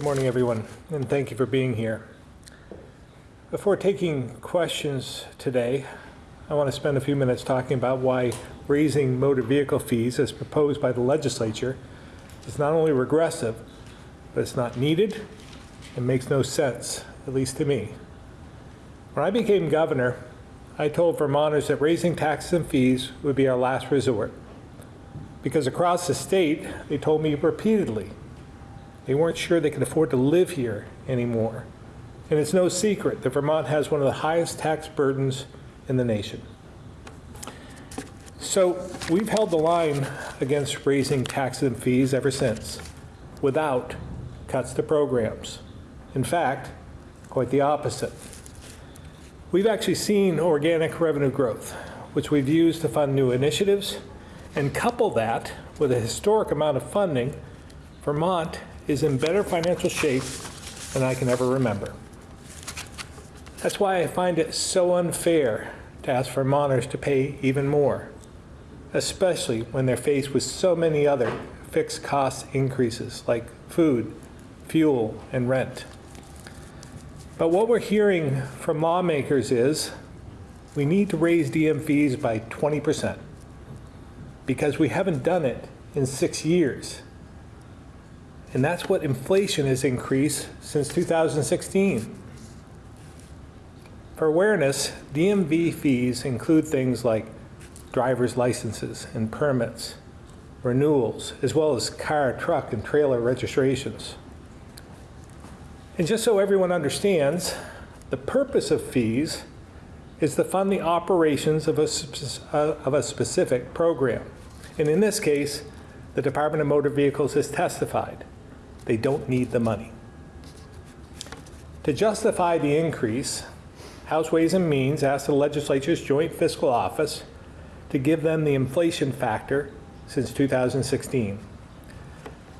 Good morning, everyone, and thank you for being here. Before taking questions today, I want to spend a few minutes talking about why raising motor vehicle fees as proposed by the legislature is not only regressive, but it's not needed and makes no sense, at least to me. When I became governor, I told Vermonters that raising taxes and fees would be our last resort. Because across the state, they told me repeatedly they weren't sure they could afford to live here anymore. And it's no secret that Vermont has one of the highest tax burdens in the nation. So we've held the line against raising taxes and fees ever since, without cuts to programs. In fact, quite the opposite. We've actually seen organic revenue growth, which we've used to fund new initiatives, and couple that with a historic amount of funding, Vermont is in better financial shape than I can ever remember. That's why I find it so unfair to ask for Vermonters to pay even more, especially when they're faced with so many other fixed cost increases like food, fuel, and rent. But what we're hearing from lawmakers is we need to raise DM fees by 20% because we haven't done it in six years. And that's what inflation has increased since 2016. For awareness, DMV fees include things like driver's licenses and permits, renewals, as well as car, truck, and trailer registrations. And just so everyone understands, the purpose of fees is to fund the operations of a, uh, of a specific program. And in this case, the Department of Motor Vehicles has testified they don't need the money. To justify the increase, House Ways and Means asked the legislature's Joint Fiscal Office to give them the inflation factor since 2016.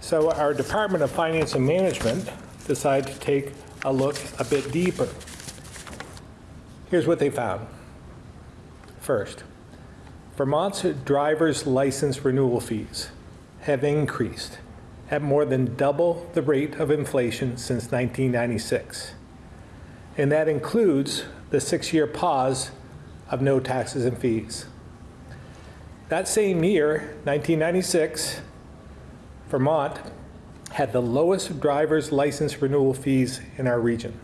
So our Department of Finance and Management decided to take a look a bit deeper. Here's what they found. First, Vermont's driver's license renewal fees have increased at more than double the rate of inflation since 1996. And that includes the six-year pause of no taxes and fees. That same year, 1996, Vermont had the lowest driver's license renewal fees in our region.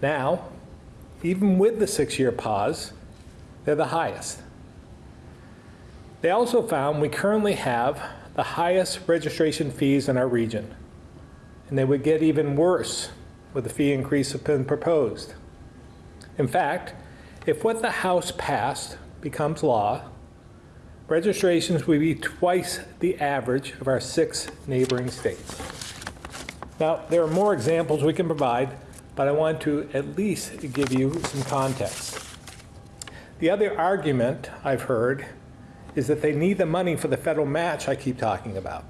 Now, even with the six-year pause, they're the highest. They also found we currently have the highest registration fees in our region. And they would get even worse with the fee increase that's been proposed. In fact, if what the House passed becomes law, registrations would be twice the average of our six neighboring states. Now, there are more examples we can provide, but I want to at least give you some context. The other argument I've heard is that they need the money for the federal match I keep talking about.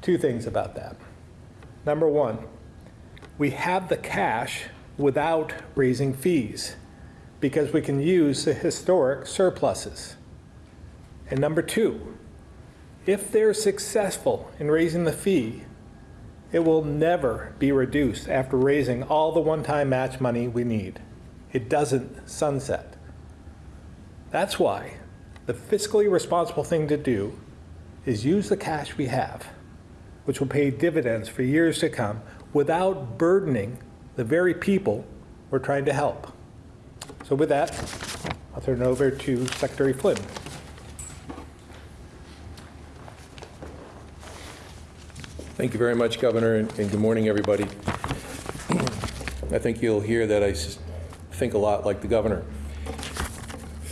Two things about that. Number one, we have the cash without raising fees because we can use the historic surpluses. And number two, if they're successful in raising the fee, it will never be reduced after raising all the one-time match money we need. It doesn't sunset. That's why the fiscally responsible thing to do is use the cash we have, which will pay dividends for years to come, without burdening the very people we're trying to help. So with that, I'll turn it over to Secretary Flynn. Thank you very much, Governor, and good morning, everybody. I think you'll hear that I think a lot like the Governor.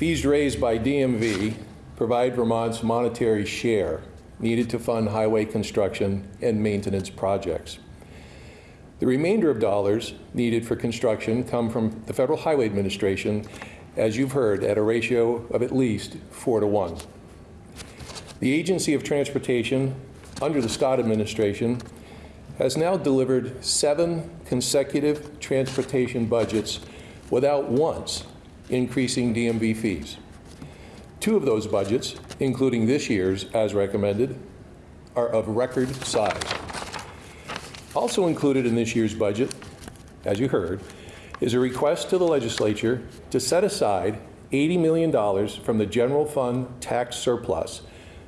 Fees raised by DMV provide Vermont's monetary share needed to fund highway construction and maintenance projects. The remainder of dollars needed for construction come from the Federal Highway Administration, as you've heard, at a ratio of at least four to one. The Agency of Transportation, under the Scott administration, has now delivered seven consecutive transportation budgets without once increasing DMV fees. Two of those budgets, including this year's as recommended, are of record size. Also included in this year's budget, as you heard, is a request to the legislature to set aside $80 million from the general fund tax surplus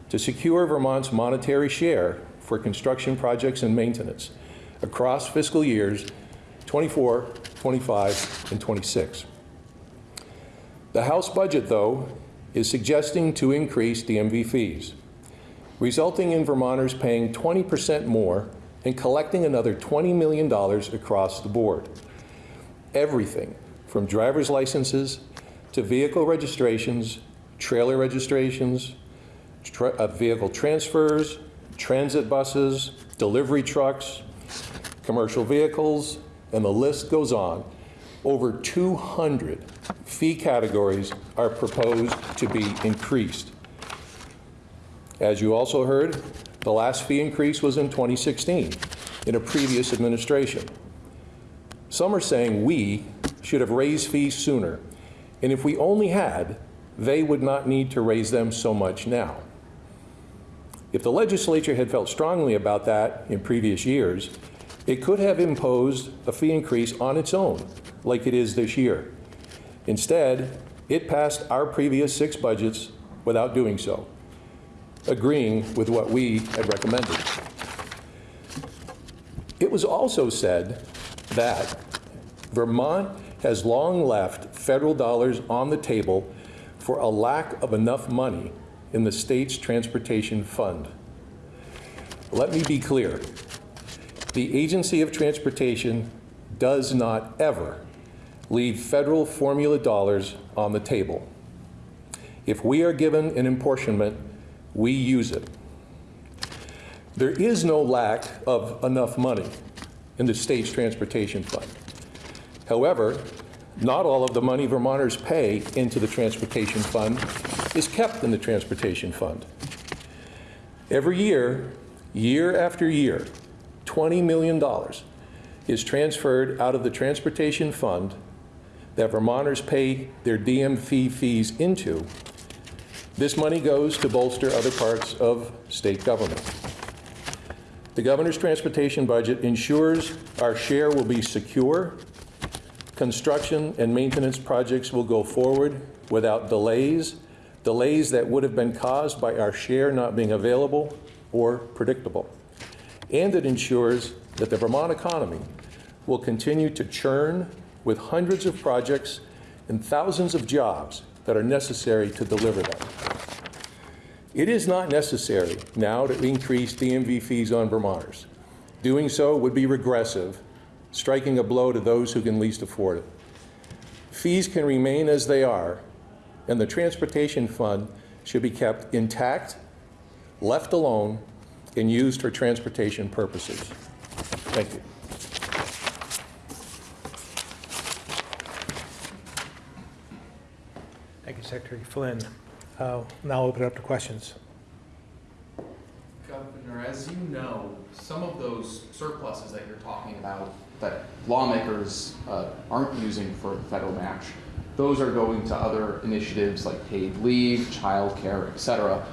to secure Vermont's monetary share for construction projects and maintenance across fiscal years 24, 25, and 26. The House budget, though, is suggesting to increase DMV fees, resulting in Vermonters paying 20% more and collecting another $20 million across the board. Everything from driver's licenses to vehicle registrations, trailer registrations, tra- uh, vehicle transfers, transit buses, delivery trucks, commercial vehicles, and the list goes on. Over 200 fee categories are proposed to be increased. As you also heard, the last fee increase was in 2016, in a previous administration. Some are saying we should have raised fees sooner, and if we only had, they would not need to raise them so much now. If the legislature had felt strongly about that in previous years, it could have imposed a fee increase on its own, like it is this year. Instead, it passed our previous six budgets without doing so, agreeing with what we had recommended. It was also said that Vermont has long left federal dollars on the table for a lack of enough money in the state's transportation fund. Let me be clear. The Agency of Transportation does not ever leave federal formula dollars on the table. If we are given an apportionment, we use it. There is no lack of enough money in the state's transportation fund. However, not all of the money Vermonters pay into the transportation fund is kept in the transportation fund. Every year, year after year, $20 million is transferred out of the transportation fund that Vermonters pay their DMV fees into. This money goes to bolster other parts of state government. The governor's transportation budget ensures our share will be secure, construction and maintenance projects will go forward without delays, delays that would have been caused by our share not being available or predictable. And it ensures that the Vermont economy will continue to churn with hundreds of projects and thousands of jobs that are necessary to deliver them. It is not necessary now to increase DMV fees on Vermonters. Doing so would be regressive, striking a blow to those who can least afford it. Fees can remain as they are, and the transportation fund should be kept intact, left alone, and used for transportation purposes. Thank you. Thank you, Secretary Flynn. Uh, Now open it up to questions. Governor, as you know, some of those surpluses that you're talking about that lawmakers uh, aren't using for the federal match, those are going to other initiatives like paid leave, childcare, et cetera.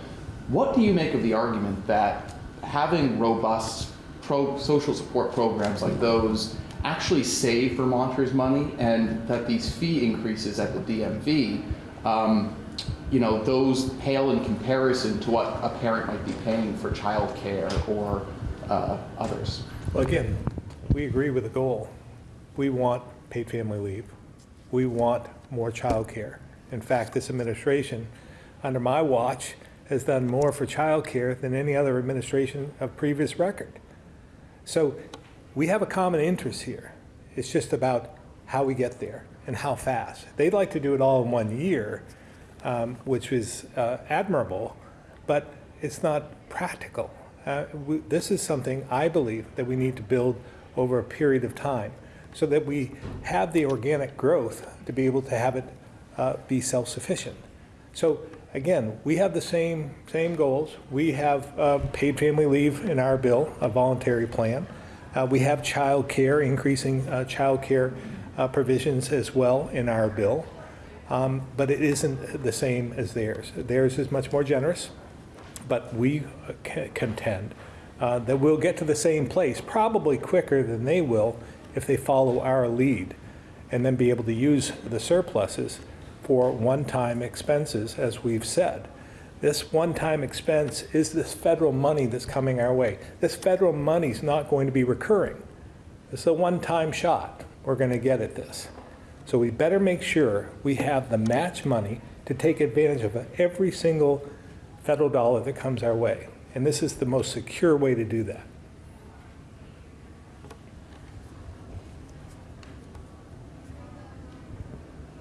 What do you make of the argument that having robust pro social support programs like those actually save Vermonters money and that these fee increases at the DMV um, you know, those pale in comparison to what a parent might be paying for childcare or uh, others. Well, again, we agree with the goal. We want paid family leave. We want more childcare. In fact, this administration, under my watch, has done more for childcare than any other administration of previous record. So we have a common interest here. It's just about how we get there and how fast. They'd like to do it all in one year, um, which is uh, admirable, but it's not practical. Uh, we, this is something I believe that we need to build over a period of time so that we have the organic growth to be able to have it uh, be self-sufficient. So again, we have the same, same goals. We have uh, paid family leave in our bill, a voluntary plan. Uh, we have child care, increasing uh, child care uh, provisions as well in our bill. Um, but it isn't the same as theirs. Theirs is much more generous, but we contend uh, that we'll get to the same place, probably quicker than they will if they follow our lead, and then be able to use the surpluses for one-time expenses, as we've said. This one-time expense is this federal money that's coming our way. This federal money's not going to be recurring. It's a one-time shot we're going to get at this. So we better make sure we have the match money to take advantage of every single federal dollar that comes our way. And this is the most secure way to do that.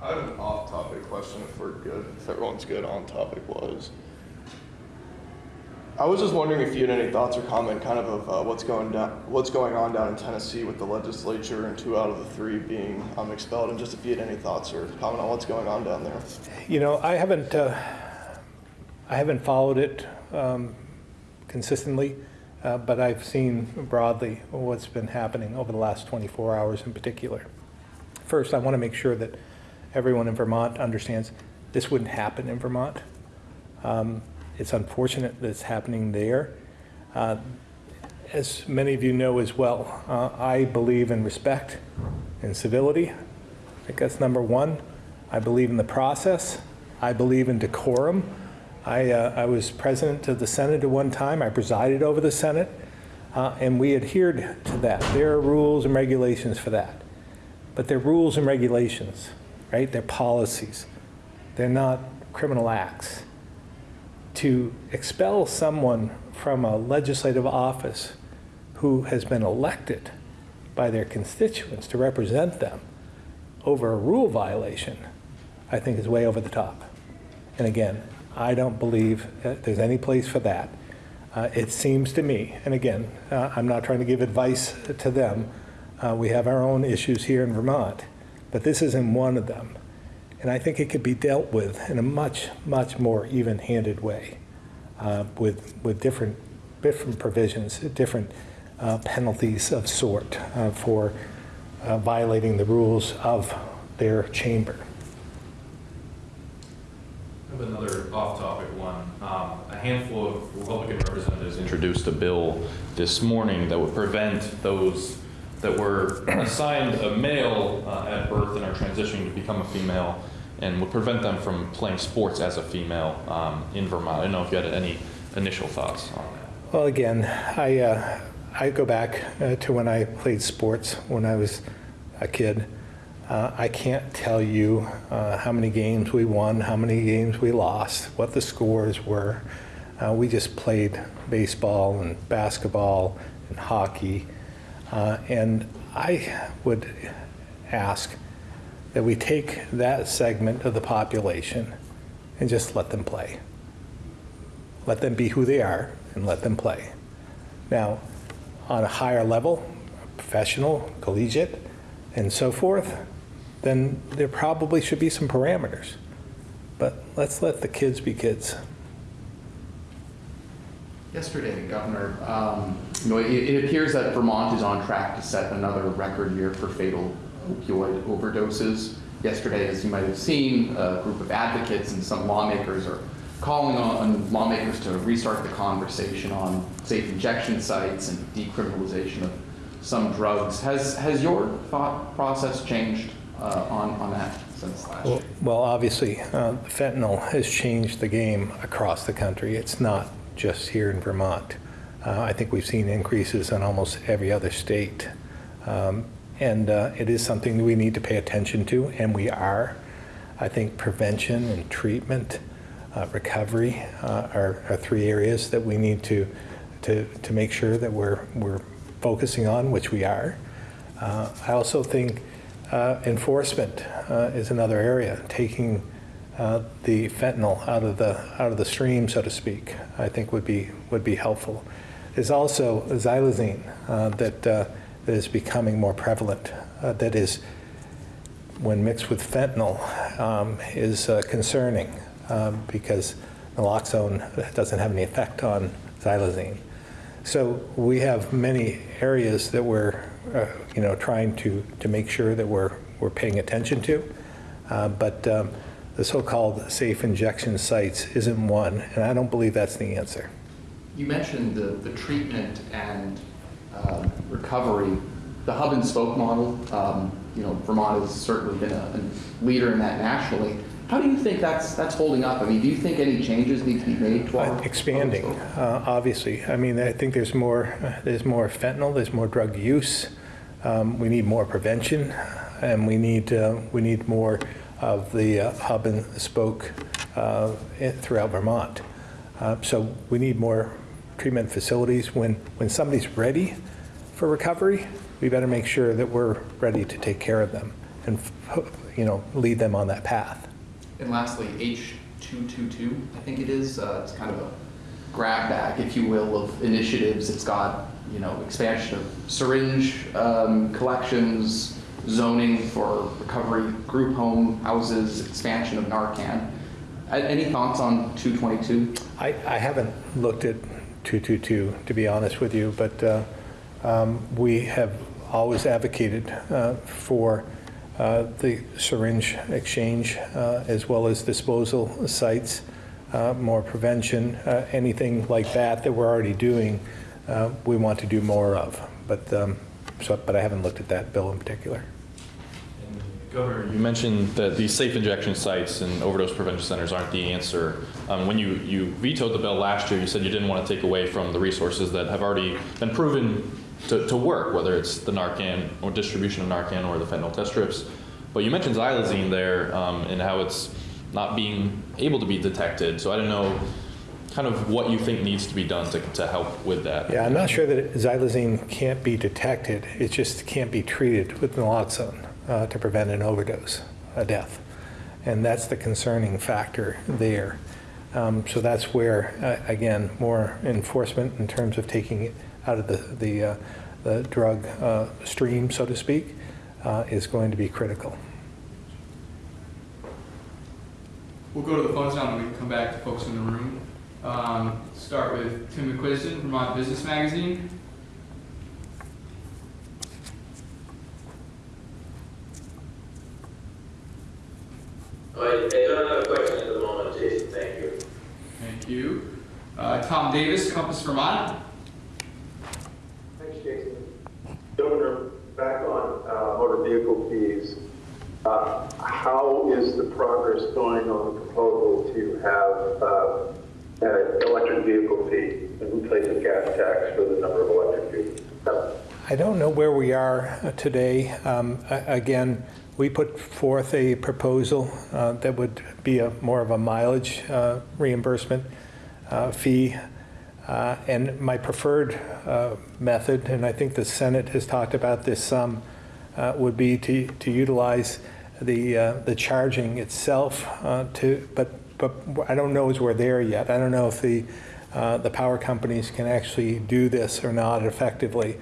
I have an off-topic question if we're good, if everyone's good on topic was. I was just wondering if you had any thoughts or comment kind of of uh, what's going down, what's going on down in Tennessee with the legislature and two out of the three being um, expelled, and just if you had any thoughts or comment on what's going on down there. You know, I haven't, uh, I haven't followed it um, consistently, uh, but I've seen broadly what's been happening over the last 24 hours in particular. First, I want to make sure that everyone in Vermont understands this wouldn't happen in Vermont. Um, It's unfortunate that it's happening there. Uh, As many of you know as well, uh, I believe in respect and civility. I think that's number one. I believe in the process. I believe in decorum. I, uh, I was president of the Senate at one time. I presided over the Senate, uh, and we adhered to that. There are rules and regulations for that. But they're rules and regulations, right? They're policies. They're not criminal acts. To expel someone from a legislative office who has been elected by their constituents to represent them over a rule violation, I think is way over the top. And again, I don't believe there's any place for that. Uh, It seems to me, and again, uh, I'm not trying to give advice to them, uh, we have our own issues here in Vermont, but this isn't one of them. And I think it could be dealt with in a much, much more even-handed way uh, with, with different, different provisions, different uh, penalties of sort uh, for uh, violating the rules of their chamber. Another off-topic one. Um, A handful of Republican representatives introduced a bill this morning that would prevent those that were assigned a male uh, at birth and are transitioning to become a female and would prevent them from playing sports as a female um, in Vermont. I don't know if you had any initial thoughts on that. Well, again, I, uh, I go back uh, to when I played sports when I was a kid. Uh, I can't tell you uh, how many games we won, how many games we lost, what the scores were. Uh, we just played baseball and basketball and hockey. Uh, and I would ask that we take that segment of the population and just let them play. Let them be who they are and let them play. Now, on a higher level, professional, collegiate, and so forth, then there probably should be some parameters. But let's let the kids be kids. Yesterday, Governor, um, you know, it, it appears that Vermont is on track to set another record year for fatal opioid overdoses. Yesterday, as you might have seen, a group of advocates and some lawmakers are calling on lawmakers to restart the conversation on safe injection sites and decriminalization of some drugs. Has, has your thought process changed uh, on, on that since last year? Well, well, obviously, uh, fentanyl has changed the game across the country. It's not just here in Vermont. Uh, I think we've seen increases in almost every other state. Um, And uh, it is something that we need to pay attention to, and we are. I think prevention and treatment, uh, recovery uh, are, are three areas that we need to, to, to make sure that we're, we're focusing on, which we are. Uh, I also think uh, enforcement is another area, taking uh, the fentanyl out of the, out of the stream, so to speak, I think would be, would be helpful. There's also xylazine uh, that, uh, that is becoming more prevalent, uh, that is, when mixed with fentanyl, um, is uh, concerning um, because naloxone doesn't have any effect on xylazine. So we have many areas that we're, uh, you know, trying to, to make sure that we're, we're paying attention to. But um, the so-called safe injection sites isn't one, and I don't believe that's the answer. You mentioned the, the treatment and um, recovery, the hub and spoke model. Um, you know, Vermont has certainly been a, a leader in that nationally. How do you think that's that's holding up? I mean, do you think any changes need to be made to our Uh, Expanding, hub and spoke? uh, obviously. I mean, I think there's more, uh, there's more fentanyl, there's more drug use. Um, We need more prevention, and we need, uh, we need more of the uh, hub and spoke uh, throughout Vermont. Uh, So we need more treatment facilities. When, when somebody's ready for recovery, we better make sure that we're ready to take care of them and, you know, lead them on that path. And lastly, H222, I think it is, uh, it's kind of a grab bag, if you will, of initiatives. It's got, you know, expansion of syringe um, collections, zoning for recovery, group home houses, expansion of Narcan. Any thoughts on 222? I, I haven't looked at 222, to be honest with you, but uh, um, we have always advocated uh, for uh, the syringe exchange uh, as well as disposal sites, uh, more prevention, uh, anything like that that we're already doing, we want to do more of. But, um, so, but I haven't looked at that bill in particular. Governor, you mentioned that these safe injection sites and overdose prevention centers aren't the answer. Um, When you, you vetoed the bill last year, you said you didn't want to take away from the resources that have already been proven to, to work, whether it's the Narcan or distribution of Narcan or the fentanyl test strips. But you mentioned xylazine there um, and how it's not being able to be detected. So I don't know kind of what you think needs to be done to, to help with that. Yeah, I'm not sure that xylazine can't be detected, it just can't be treated with naloxone uh, to prevent an overdose, a death. And that's the concerning factor there. Um, So that's where, uh, again, more enforcement in terms of taking it out of the, the, uh, the drug uh, stream, so to speak, uh, is going to be critical. We'll go to the phones now and we can come back to folks in the room. Um, start with Tim McQuiston, Vermont Business Magazine. I, I don't have a question at the moment, Jason, thank you. Thank you. Uh, Tom Davis, Compass Vermont. Thanks, Jason. Governor, back on uh, motor vehicle fees, uh, how is the progress going on the proposal to have uh, an electric vehicle fee and replace the gas tax for the number of electric vehicles? I don't know where we are uh, today. Um, a- Again, we put forth a proposal uh, that would be a more of a mileage uh, reimbursement uh, fee. Uh, And my preferred uh, method, and I think the Senate has talked about this some, would be to to utilize the the charging itself to, but but I don't know as we're there yet. I don't know if the the power companies can actually do this or not effectively.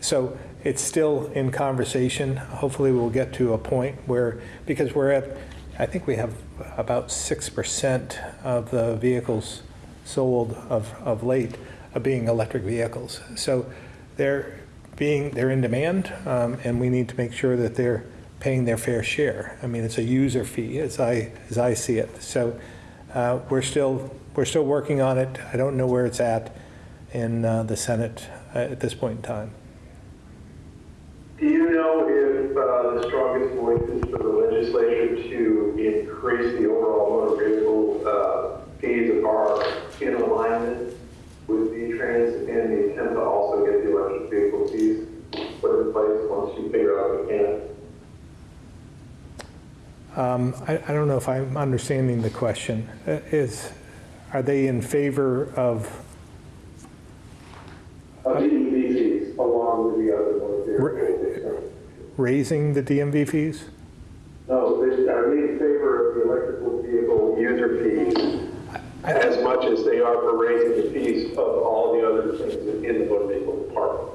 So it's still in conversation. Hopefully, we'll get to a point where, because we're at, I think we have about 6% of the vehicles sold of, of late are being electric vehicles. So they're being, they're in demand, um, and we need to make sure that they're paying their fair share. I mean, it's a user fee, as I, as I see it. So uh, we're still, we're still working on it. I don't know where it's at in uh, the Senate uh, at this point in time. Know if uh, the strongest voices for the legislature to increase the overall motor vehicle uh, fees are in alignment with V-Trans and the attempt to also get the electric vehicle fees put in place once you figure out the can? Um, I I don't know if I'm understanding the question. Uh, Is, are they in favor Of the EV fees along with the other motor vehicles? Raising the DMV fees? No, they- are in favor of the electrical vehicle user fees as much as they are for raising the fees of all the other things in the motor vehicle department?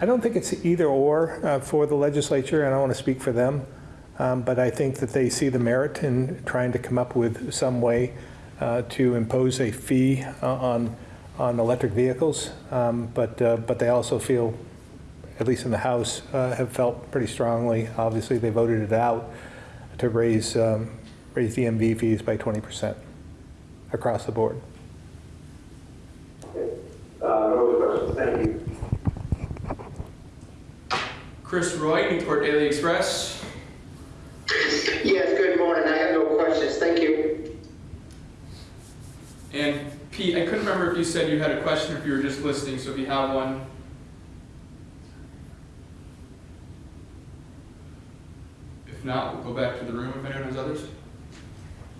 I don't think it's either or uh, for the legislature, and I want to speak for them, um, but I think that they see the merit in trying to come up with some way uh, to impose a fee uh, on, on electric vehicles. Um, But, uh, but they also feel, at least in the House, uh, have felt pretty strongly. Obviously, they voted it out to raise, um, raise the MV fees by 20% across the board. Uh, Thank you. Chris Roy, Newport Daily Express. Yes, good morning. I have no questions. Thank you. And Pete, I couldn't remember if you said you had a question or if you were just listening, so if you have one, If not, we'll go back to the room if anyone has others.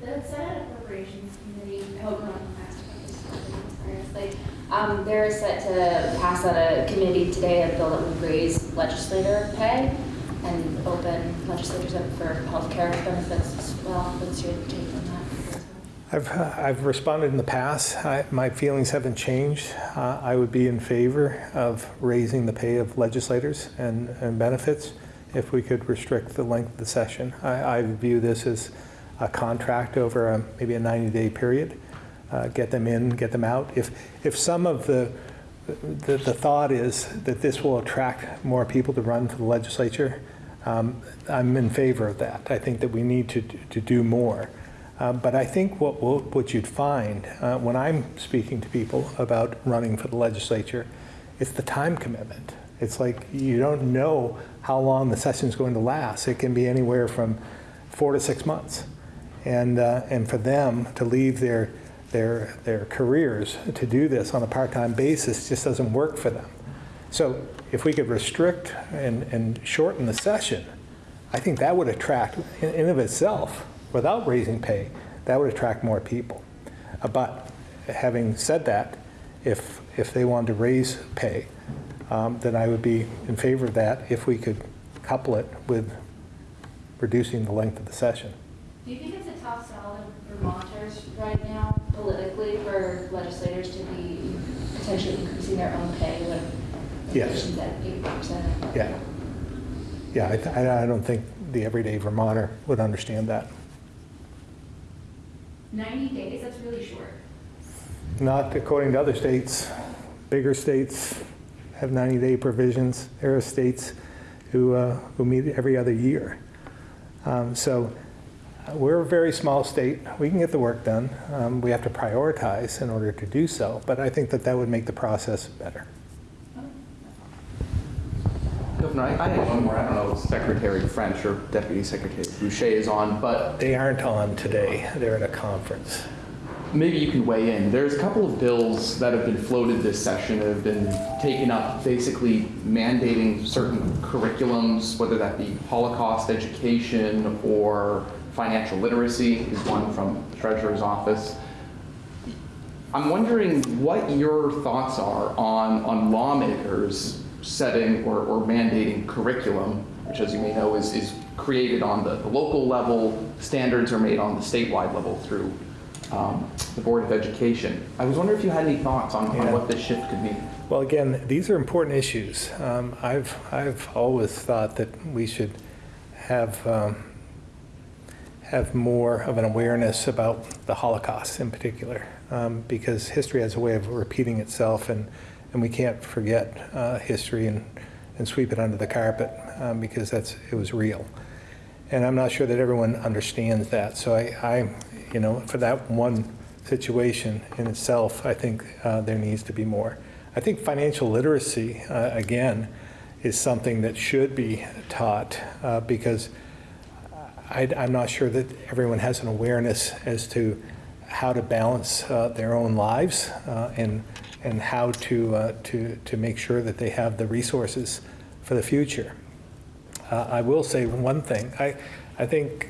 The Senate Appropriations Committee, I hope no one asked about this, seriously. Um, they're set to pass out a committee today a bill that would raise legislator pay and open legislators up for healthcare benefits as well. What's your take on that? I've, I've responded in the past. I, my feelings haven't changed. Uh, I would be in favor of raising the pay of legislators and, and benefits if we could restrict the length of the session. I, I view this as a contract over a, maybe a 90-day period. Uh, get them in, get them out. If, if some of the, the, the thought is that this will attract more people to run for the legislature, um, I'm in favor of that. I think that we need to, to do more. Uh, But I think what, will- what you'd find uh, when I'm speaking to people about running for the legislature, it's the time commitment. It's like you don't know how long the session is going to last. It can be anywhere from four to six months. And, uh, and for them to leave their, their, their careers to do this on a part-time basis just doesn't work for them. So if we could restrict and, and shorten the session, I think that would attract, in in of itself, without raising pay, that would attract more people. Uh, But having said that, if, if they wanted to raise pay, um, then I would be in favor of that if we could couple it with reducing the length of the session. Do you think it's a tough sell to Vermonters right now politically for legislators to be potentially increasing their own pay when Yes. inflation's at eight percent? Yeah. Yeah, I, th- I I don't think the everyday Vermonter would understand that. Ninety days, that's really short. Not according to other states. Bigger states have 90-day provisions. There are states who, uh, who meet every other year. Um, So uh, we're a very small state. We can get the work done. Um, We have to prioritize in order to do so, but I think that that would make the process better. Governor, I I have one more. I don't know if Secretary French or Deputy Secretary Bouchey is on, but They aren't on today. They're at a conference. Maybe you can weigh in. There's a couple of bills that have been floated this session that have been taken up, basically mandating certain curriculums, whether that be Holocaust education or financial literacy is one from the Treasurer's Office. I'm wondering what your thoughts are on, on lawmakers setting or, or mandating curriculum, which as you may know is, is created on the, the local level, standards are made on the statewide level through um, the Board of Education. I was wondering if you had any thoughts on, Yeah. on what this shift could mean. Well, again, these are important issues. Um, I've, I've always thought that we should have, um, have more of an awareness about the Holocaust in particular, um, because history has a way of repeating itself, and, and we can't forget uh, history and, and sweep it under the carpet, um, because that's, it was real. And I'm not sure that everyone understands that. So I, I you know, for that one situation in itself, I think uh, there needs to be more. I think financial literacy, uh, again, is something that should be taught uh, because I, I'm not sure that everyone has an awareness as to how to balance uh, their own lives uh, and, and how to, uh, to, to make sure that they have the resources for the future. I will say one thing. I, I think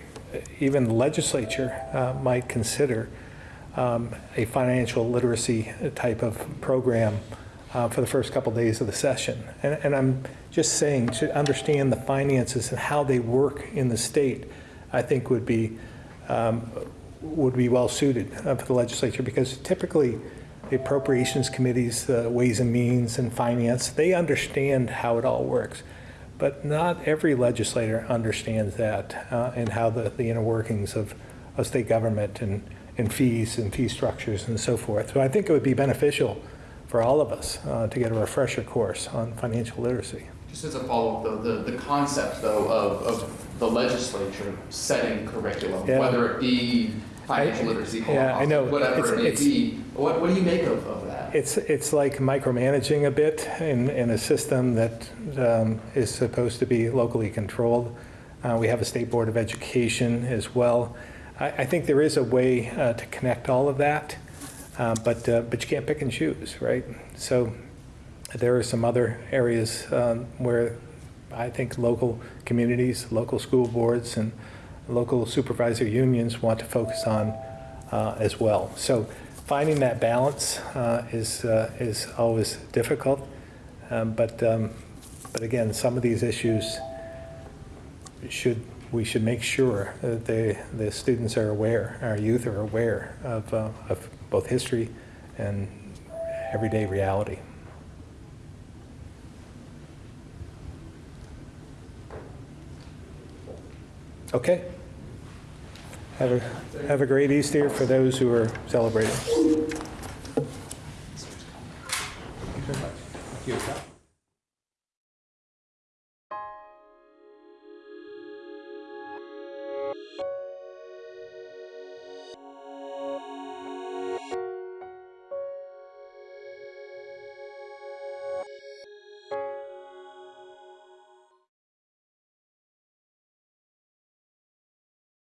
even the legislature uh, might consider um, a financial literacy type of program uh, for the first couple days of the session. And, and I'm just saying to understand the finances and how they work in the state, I think would be um, would be well suited uh, for the legislature because typically the appropriations committees, the Ways and Means and Finance, they understand how it all works. But not every legislator understands that uh, and how the, the inner workings of, of state government and, and fees and fee structures and so forth. So I think it would be beneficial for all of us uh, to get a refresher course on financial literacy. Just as a follow-up, though, the, the concept, though, of, of the legislature setting curriculum, Yeah. whether it be financial I- literacy, yeah, I know. whatever It's- it may it's- be, what, what do you make of, of that? It's, it's like micromanaging a bit in, in a system that um, is supposed to be locally controlled. Uh, We have a State Board of Education as well. I, I think there is a way uh, to connect all of that, uh, but, uh, but you can't pick and choose, right? So there are some other areas um, where I think local communities, local school boards, and local supervisor unions want to focus on uh, as well. So finding that balance uh, is, uh, is always difficult. Um, But, um, but again, some of these issues should, we should make sure that the, the students are aware, our youth are aware of, uh, of both history and everyday reality. Okay. Have a, have a great Easter for those who are celebrating.